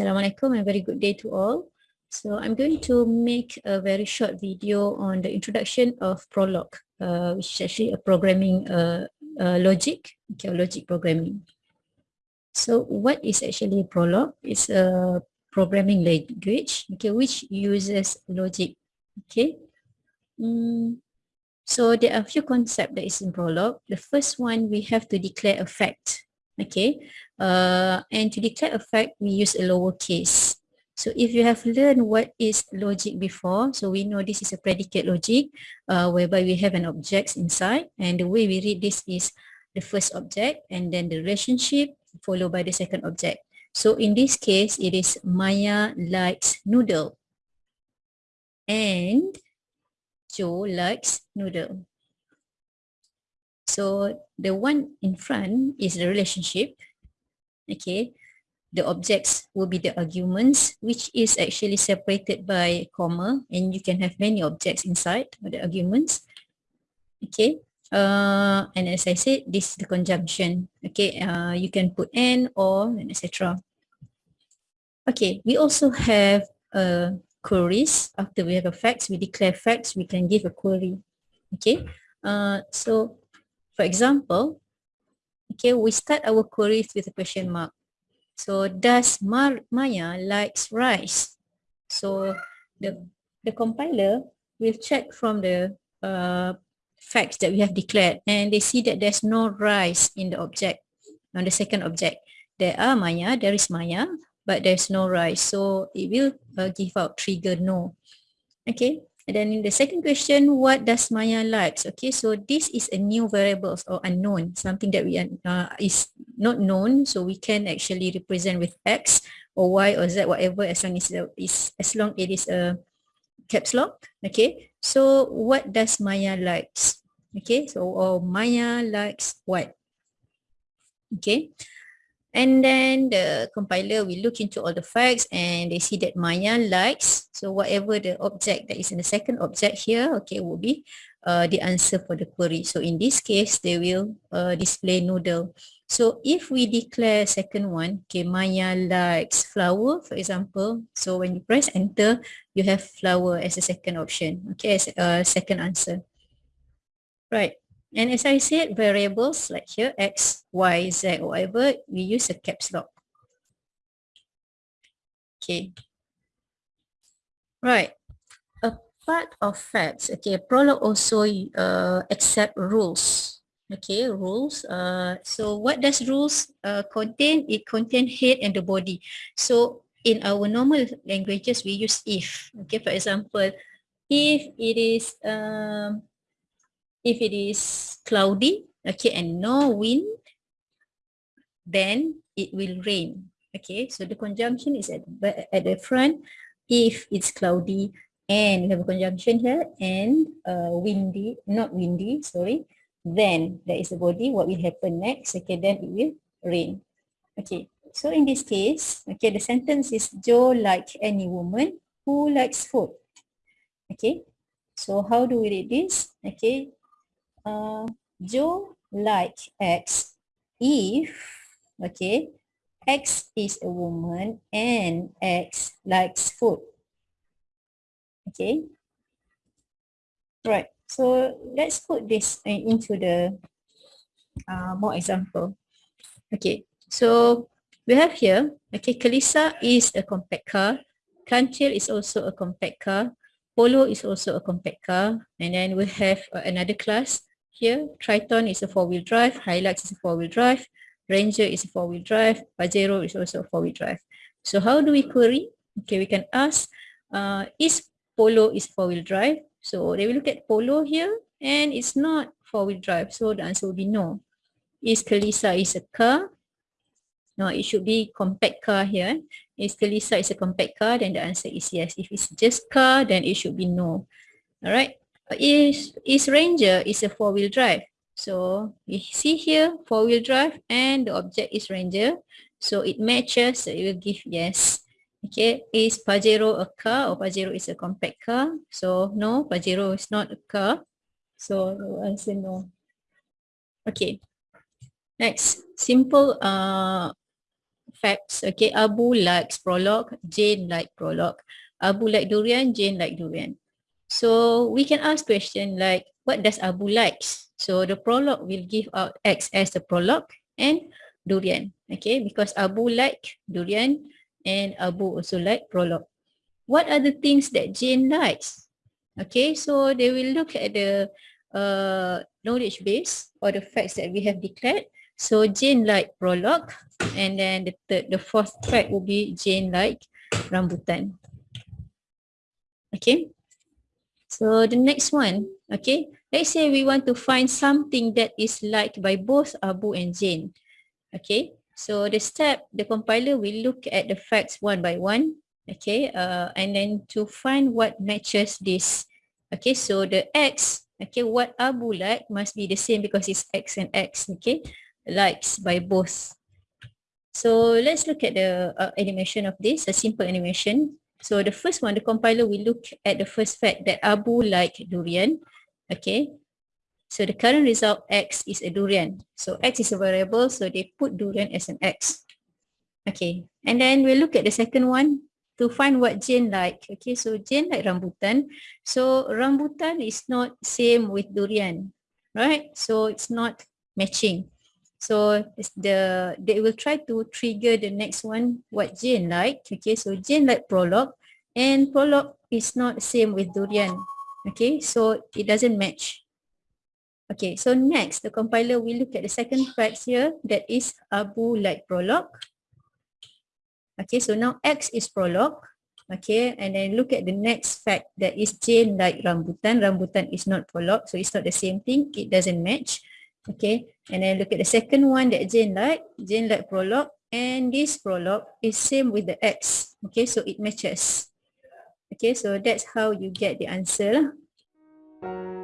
Assalamualaikum and very good day to all. So I'm going to make a very short video on the introduction of Prolog, uh, which is actually a programming uh, uh, logic, okay, logic programming. So what is actually Prolog? It's a programming language, okay, which uses logic, okay. Mm, so there are a few concepts that is in Prolog. The first one, we have to declare a fact, okay. Uh, and to declare a fact, we use a lowercase. So if you have learned what is logic before, so we know this is a predicate logic uh, whereby we have an object inside and the way we read this is the first object and then the relationship followed by the second object. So in this case, it is Maya likes noodle and Joe likes noodle. So the one in front is the relationship okay? The objects will be the arguments which is actually separated by comma and you can have many objects inside the arguments okay? Uh, and as I said this is the conjunction okay? Uh, you can put and or and etc okay we also have uh, queries. After we have a facts we declare facts we can give a query okay? Uh, so for example Okay, we start our queries with a question mark. So, does Mar Maya likes rice? So, the the compiler will check from the uh, facts that we have declared and they see that there's no rice in the object, on the second object. There are Maya, there is Maya, but there's no rice. So, it will uh, give out trigger no. Okay, And then in the second question, what does Maya likes? Okay, so this is a new variables or unknown, something that we uh, is not known. So we can actually represent with X or Y or Z, whatever, as long as is, as long it is a caps lock. Okay, so what does Maya likes? Okay, so or Maya likes what? Okay, And then the compiler will look into all the facts and they see that Maya likes. So whatever the object that is in the second object here, okay, will be uh, the answer for the query. So in this case, they will uh, display noodle. So if we declare second one, okay, Maya likes flower, for example. So when you press enter, you have flower as a second option, okay, as a second answer. Right. And as I said, variables like here, X, Y, Z, or whatever, we use a caps lock. Okay. Right. A part of facts, okay, Prolog also uh, accept rules. Okay, rules. Uh, so what does rules uh, contain? It contain head and the body. So in our normal languages, we use if. Okay, for example, if it is um, if it is cloudy okay and no wind then it will rain. Okay so the conjunction is at, at the front. If it's cloudy and we have a conjunction here and uh, windy not windy sorry then there is a body. What will happen next? Okay then it will rain. Okay so in this case okay the sentence is joe like any woman who likes food. Okay so how do we read this? Okay uh, Joe like X if, okay, X is a woman and X likes food. Okay. Right. So let's put this into the uh, more example. Okay. So we have here, okay, Kelisa is a compact car. Kancil is also a compact car. Polo is also a compact car. And then we have uh, another class, here. Triton is a four-wheel drive. Hilux is a four-wheel drive. Ranger is a four-wheel drive. Pajero is also a four-wheel drive. So how do we query? Okay, we can ask, uh, is Polo is four-wheel drive? So they will look at Polo here and it's not four-wheel drive. So the answer will be no. Is Kelisa is a car? No, it should be compact car here. Is Kelisa is a compact car? Then the answer is yes. If it's just car, then it should be no. All right is is Ranger is a four-wheel drive. So we see here four-wheel drive and the object is Ranger. So it matches, so it will give yes. Okay, is Pajero a car or Pajero is a compact car? So no, Pajero is not a car. So answer no. Okay. Next, simple uh, facts. Okay, Abu likes Prolog, Jane like Prolog. Abu like durian, Jane like durian. So we can ask question like, what does Abu likes? So the Prolog will give out X as the Prolog and durian. Okay, because Abu like durian and Abu also like Prolog. What are the things that Jane likes? Okay, so they will look at the uh, knowledge base or the facts that we have declared. So Jane like Prolog and then the third, the fourth fact will be Jane like rambutan. Okay. So the next one, okay. Let's say we want to find something that is liked by both Abu and Jane. Okay. So the step, the compiler will look at the facts one by one. Okay. Uh, and then to find what matches this. Okay. So the X, okay, what Abu like must be the same because it's X and X. Okay. Likes by both. So let's look at the uh, animation of this, a simple animation. So the first one, the compiler will look at the first fact that Abu like durian. Okay. So the current result X is a durian. So X is a variable, so they put durian as an X. Okay. And then we'll look at the second one to find what Jane like. Okay. So Jane like rambutan. So rambutan is not same with durian. Right. So it's not matching. So the they will try to trigger the next one what Jane like. Okay, so Jane like Prolog and Prolog is not same with durian. Okay, so it doesn't match. Okay, so next the compiler will look at the second fact here that is Abu like Prolog. Okay, so now X is Prolog. Okay, and then look at the next fact that is Jane like rambutan. Rambutan is not Prolog, so it's not the same thing. It doesn't match. Okay, and then look at the second one that Jane like. Jane like prologue and this prologue is same with the X. Okay, so it matches. Okay, so that's how you get the answer lah.